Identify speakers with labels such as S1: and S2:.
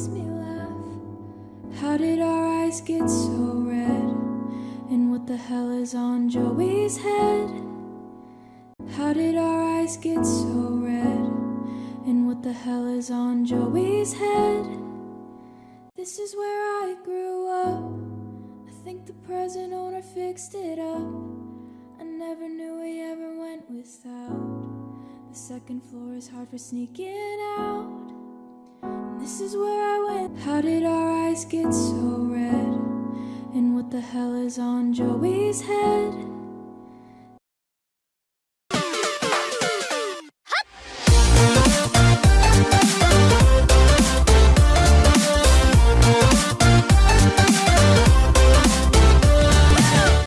S1: makes me laugh. How did our eyes get so red? And what the hell is on Joey's head? How did our eyes get so red? And what the hell is on Joey's head? This is where I grew up. I think the present owner fixed it up. I never knew we ever went without. The second floor is hard for sneaking out. How did our eyes get so red? And what the hell is on Joey's head?